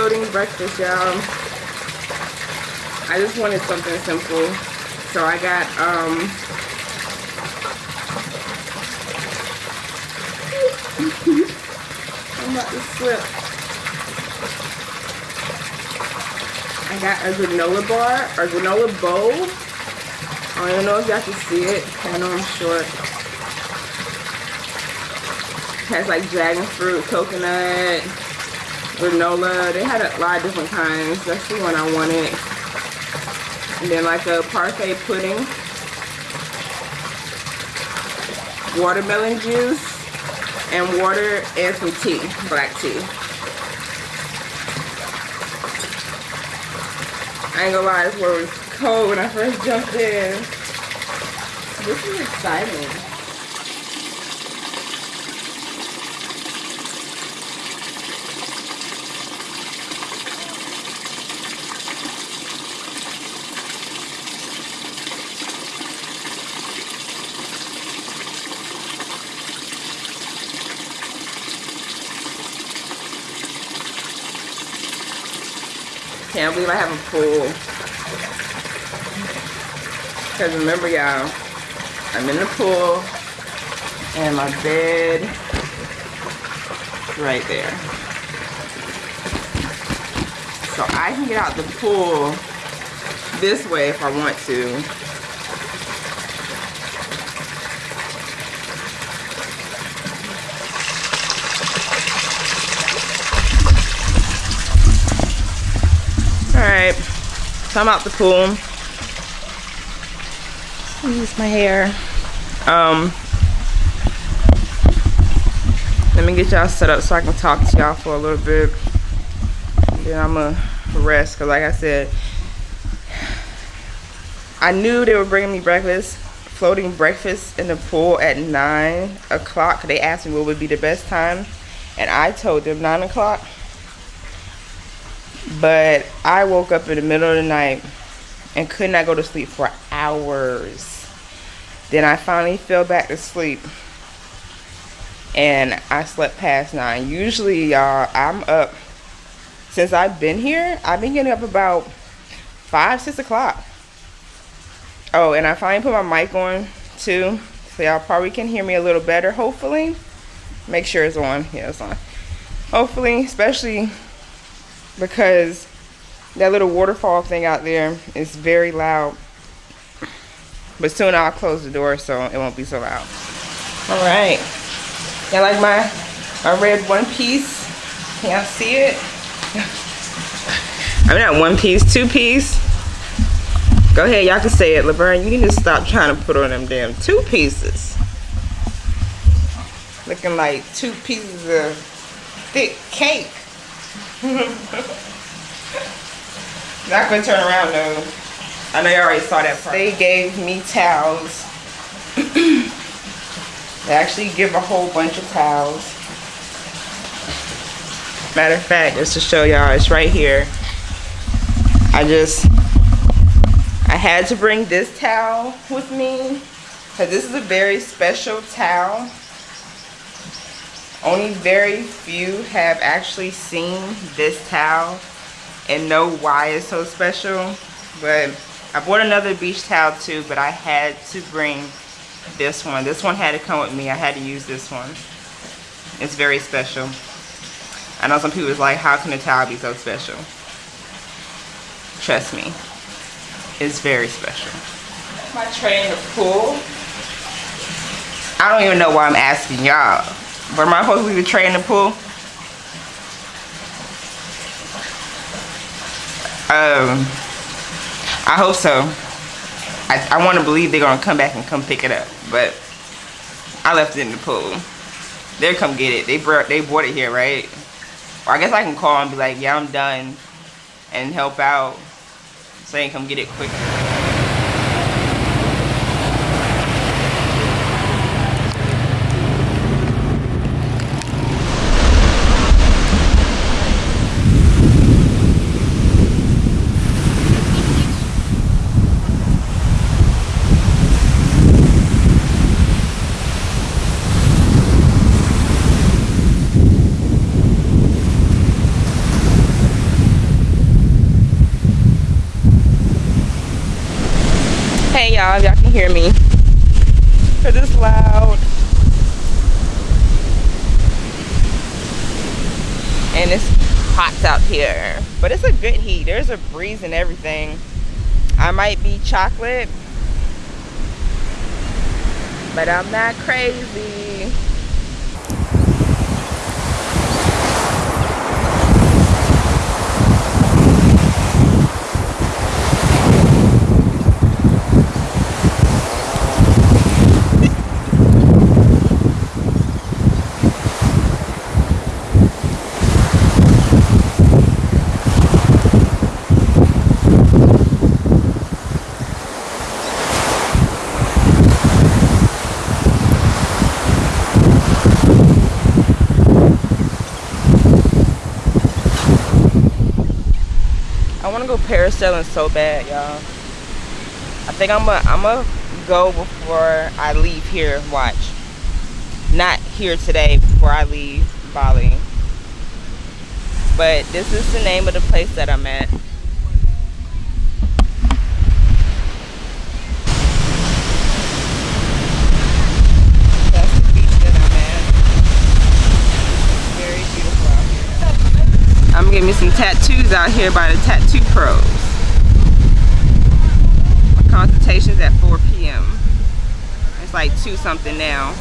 floating breakfast, y'all. I just wanted something simple. So I got, um, I'm about to slip. I got a granola bar, or granola bowl. I don't know if y'all can see it. I know I'm short. It has like dragon fruit, coconut, granola. They had a lot of different kinds. That's the one I wanted. And then like a parfait pudding. Watermelon juice. And water and some tea, black tea. I ain't gonna lie, this was cold when I first jumped in. This is exciting. Can't believe I have a pool. Because remember y'all, I'm in the pool and my bed right there. So I can get out the pool this way if I want to. So I'm out the pool. Use my hair. Um, let me get y'all set up so I can talk to y'all for a little bit. And then I'm gonna rest, cause like I said, I knew they were bringing me breakfast, floating breakfast in the pool at nine o'clock. They asked me what would be the best time, and I told them nine o'clock but I woke up in the middle of the night and could not go to sleep for hours. Then I finally fell back to sleep and I slept past nine. Usually, y'all, I'm up since I've been here. I've been getting up about five, six o'clock. Oh, and I finally put my mic on too, so y'all probably can hear me a little better. Hopefully, make sure it's on. Yeah, it's on. Hopefully, especially because that little waterfall thing out there is very loud. But soon I'll close the door so it won't be so loud. All right. Y'all like my, my red one piece? Can y'all see it? I'm not one piece, two piece. Go ahead, y'all can say it. Laverne, you need to stop trying to put on them damn two pieces. Looking like two pieces of thick cake. Not gonna turn around though. I know you already saw that part. They gave me towels. they actually give a whole bunch of towels. Matter of fact, just to show y'all, it's right here. I just, I had to bring this towel with me because this is a very special towel. Only very few have actually seen this towel and know why it's so special. But I bought another beach towel too, but I had to bring this one. This one had to come with me. I had to use this one. It's very special. I know some people is like, how can a towel be so special? Trust me, it's very special. My tray in the pool. I don't even know why I'm asking y'all. But am I supposed to leave the tray in the pool? Um, I hope so. I, I want to believe they're going to come back and come pick it up. But I left it in the pool. They'll come get it. They brought, they brought it here, right? Or I guess I can call and be like, yeah, I'm done. And help out. Can come get it quicker. Loud. And it's hot out here. But it's a good heat. There's a breeze and everything. I might be chocolate, but I'm not crazy. go parasailing so bad, y'all. I think I'm gonna I'm go before I leave here. Watch. Not here today before I leave Bali. But this is the name of the place that I'm at. I'm getting me some tattoos out here by the Tattoo Pros. My consultation's at 4 p.m. It's like 2 something now.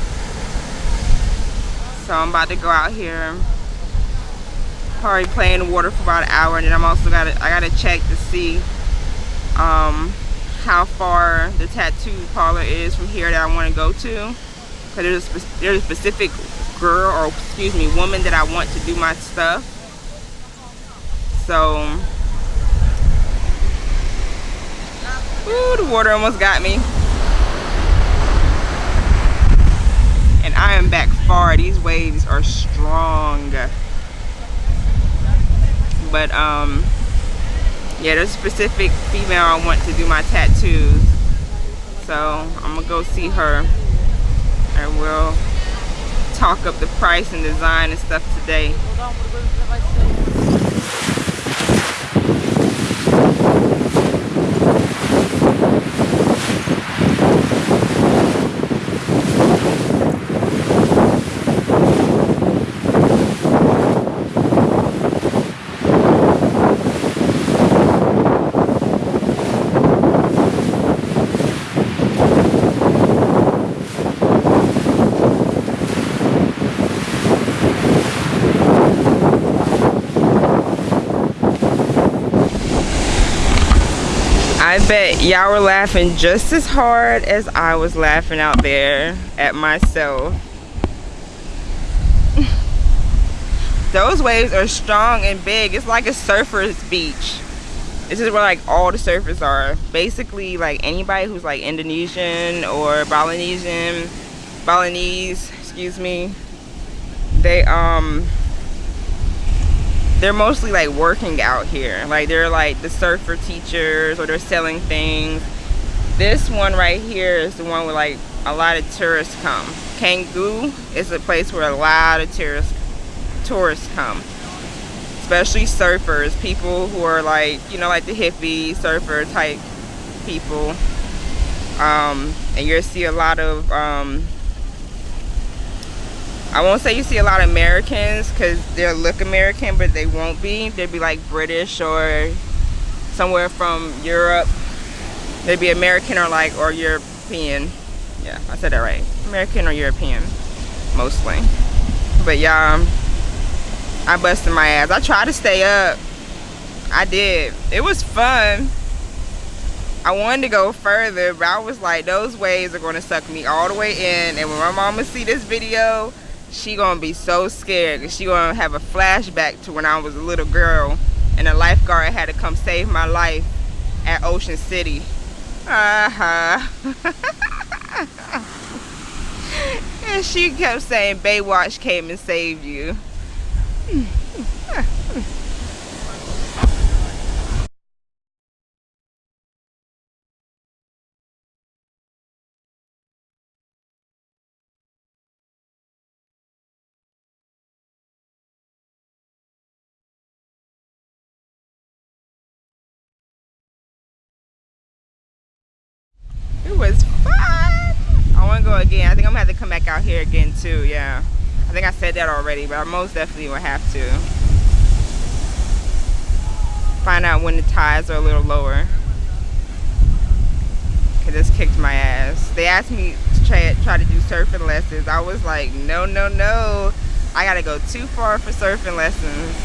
So I'm about to go out here. Probably play in the water for about an hour and then I'm also gotta I gotta check to see um how far the tattoo parlor is from here that I want to go to. Cause there's there's a specific girl or excuse me woman that I want to do my stuff so ooh, the water almost got me. And I am back far. These waves are strong. But um yeah there's a specific female I want to do my tattoos. So I'm gonna go see her. And we'll talk up the price and design and stuff today I bet y'all were laughing just as hard as I was laughing out there at myself. Those waves are strong and big. It's like a surfer's beach. This is where like all the surfers are. Basically like anybody who's like Indonesian or Balinesian, Balinese, excuse me, they um they're mostly like working out here. Like they're like the surfer teachers or they're selling things. This one right here is the one where like a lot of tourists come. Canggu is a place where a lot of tourists tourists come. Especially surfers people who are like you know like the hippie surfer type people. Um, and you'll see a lot of um, I won't say you see a lot of Americans because they'll look American, but they won't be. They'd be like British or somewhere from Europe. They'd be American or like, or European. Yeah, I said that right. American or European, mostly. But yeah, um, I busted my ass. I tried to stay up. I did. It was fun. I wanted to go further, but I was like, those waves are going to suck me all the way in. And when my mama see this video, she gonna be so scared she gonna have a flashback to when I was a little girl and a lifeguard had to come save my life at Ocean City. Uh-huh. and she kept saying Baywatch came and saved you. Out here again too. Yeah, I think I said that already, but I most definitely will have to find out when the tides are a little lower. Cause this kicked my ass. They asked me to try, try to do surfing lessons. I was like, no, no, no. I gotta go too far for surfing lessons.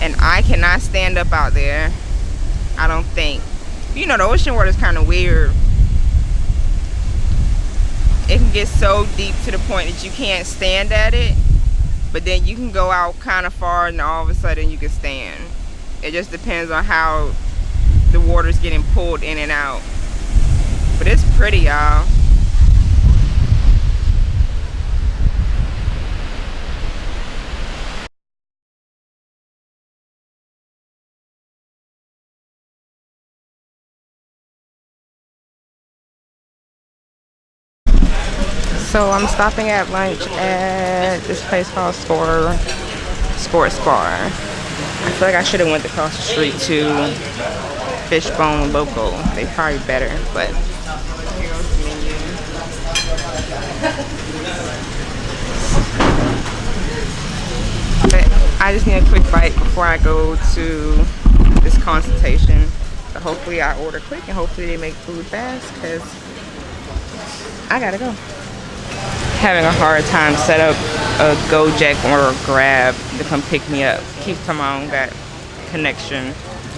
And I cannot stand up out there. I don't think. You know, the ocean water is kind of weird. It can get so deep to the point that you can't stand at it. But then you can go out kind of far and all of a sudden you can stand. It just depends on how the water's getting pulled in and out. But it's pretty, y'all. So I'm stopping at lunch at this place called Score Sports Bar. I feel like I should have went across the street to Fishbone Local. They probably better, but But I just need a quick bite before I go to this consultation. So hopefully I order quick and hopefully they make food fast because I gotta go. Having a hard time set up a Gojek or a Grab to come pick me up. Keep time on got connection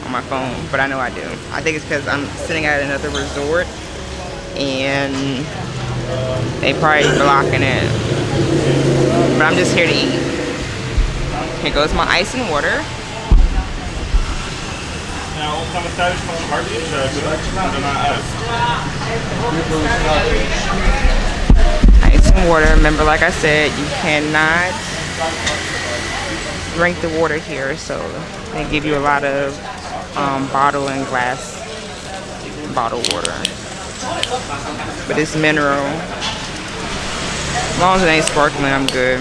on my phone, but I know I do. I think it's because I'm sitting at another resort and they probably blocking it. But I'm just here to eat. Here goes my ice and water. Ice and water. Remember, like I said, you cannot drink the water here, so they give you a lot of um, bottle and glass bottled water. But it's mineral. As long as it ain't sparkling, I'm good.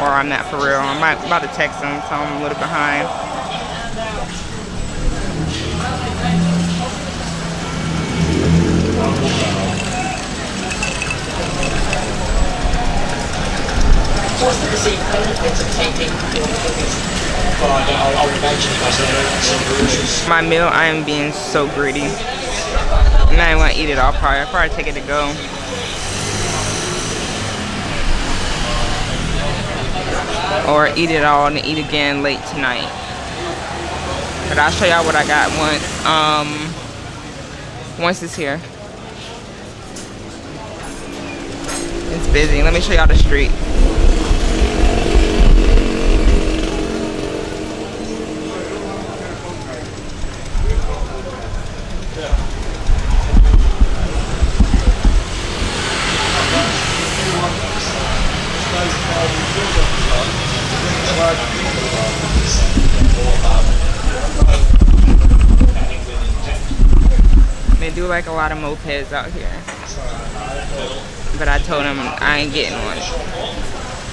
or I'm not for real. I'm about to text them, so I'm a little behind. My meal, I am being so greedy. And I'm not gonna eat it all probably. I'll probably take it to go. Or eat it all and eat again late tonight. But I'll show y'all what I got once um once it's here. It's busy. Let me show y'all the street. They do like a lot of mopeds out here. But I told them I ain't getting one.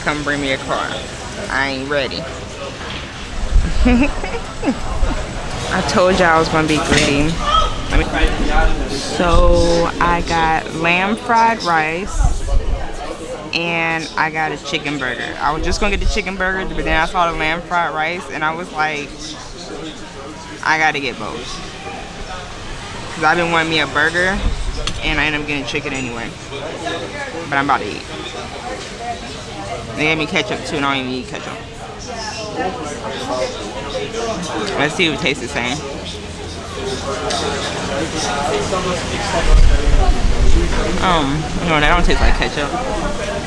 Come bring me a car. I ain't ready. I told y'all I was gonna be greedy. So I got lamb fried rice and I got a chicken burger. I was just gonna get the chicken burger, but then I saw the lamb fried rice and I was like, I gotta get both. Cause I've been wanting me a burger and I end up getting chicken anyway. But I'm about to eat. They gave me ketchup too and I don't even eat ketchup. Let's see if it tastes the same. Um, no, that don't taste like ketchup.